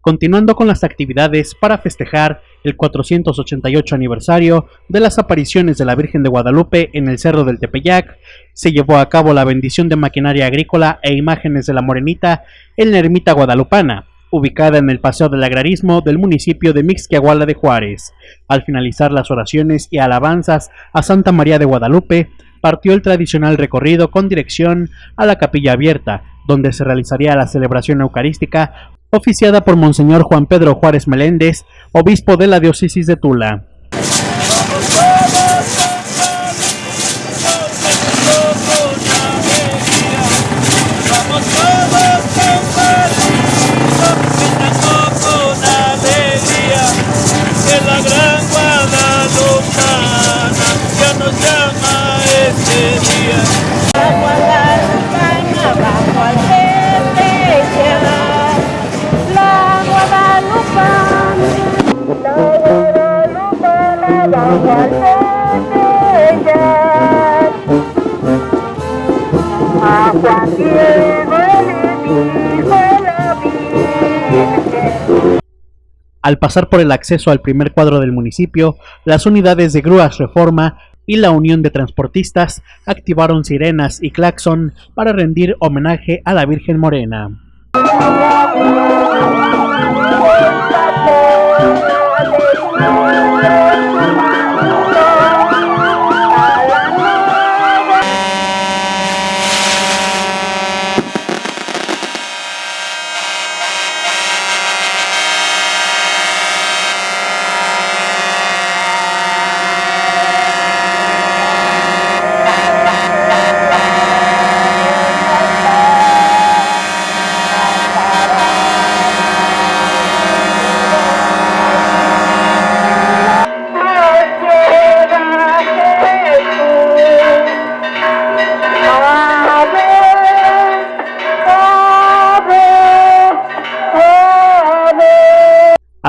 continuando con las actividades para festejar el 488 aniversario de las apariciones de la Virgen de Guadalupe en el Cerro del Tepeyac, se llevó a cabo la bendición de maquinaria agrícola e imágenes de la Morenita en la ermita guadalupana, ubicada en el Paseo del Agrarismo del municipio de Mixquiahuala de Juárez. Al finalizar las oraciones y alabanzas a Santa María de Guadalupe, partió el tradicional recorrido con dirección a la capilla abierta, donde se realizaría la celebración eucarística oficiada por Monseñor Juan Pedro Juárez Meléndez, obispo de la diócesis de Tula. Al pasar por el acceso al primer cuadro del municipio, las unidades de grúas Reforma y la Unión de Transportistas activaron sirenas y claxon para rendir homenaje a la Virgen Morena.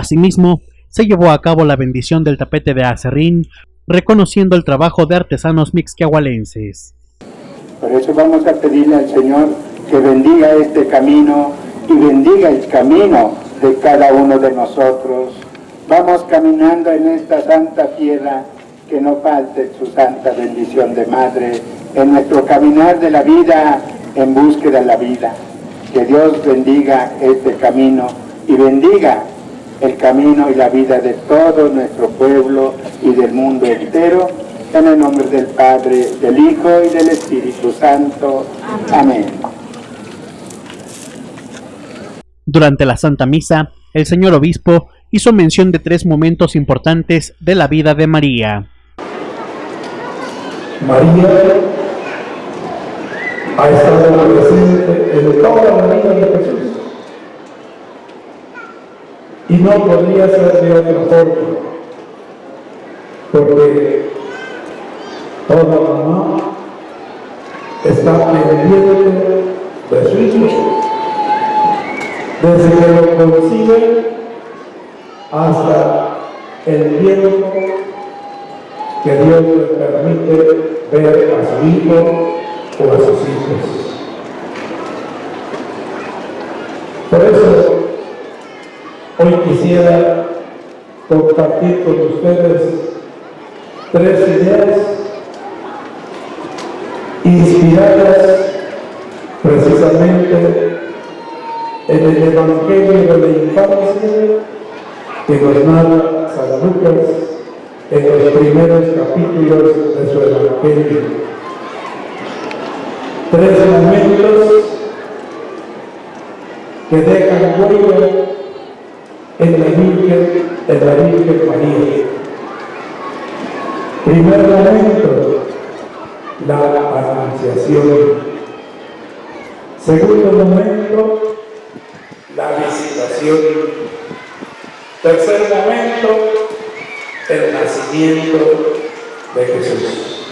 Asimismo, se llevó a cabo la bendición del tapete de acerrín, reconociendo el trabajo de artesanos mixquiahualenses. Por eso vamos a pedirle al Señor que bendiga este camino y bendiga el camino de cada uno de nosotros. Vamos caminando en esta santa tierra, que no falte su santa bendición de Madre en nuestro caminar de la vida en búsqueda de la vida. Que Dios bendiga este camino y bendiga el camino y la vida de todo nuestro pueblo y del mundo entero, en el nombre del Padre, del Hijo y del Espíritu Santo. Amén. Durante la Santa Misa, el señor obispo hizo mención de tres momentos importantes de la vida de María. María ha estado presente en toda la vida de Jesús y no podría ser de otra forma, porque toda mamá está pendiente de su hijo, desde que lo concibe hasta el tiempo que Dios le permite ver a su hijo o a sus hijos. Por eso Hoy quisiera compartir con ustedes tres ideas inspiradas precisamente en el Evangelio de la infancia que nos narra San Lucas en los primeros capítulos de su Evangelio. Tres momentos que dejan huella en la Virgen, en la Virgen María. Primer momento, la anunciación. Segundo momento, la visitación. Tercer momento, el nacimiento de Jesús.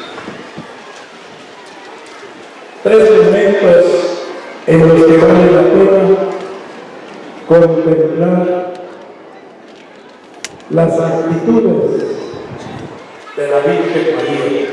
Tres momentos en los que vale la pena contemplar las actitudes de la Virgen María.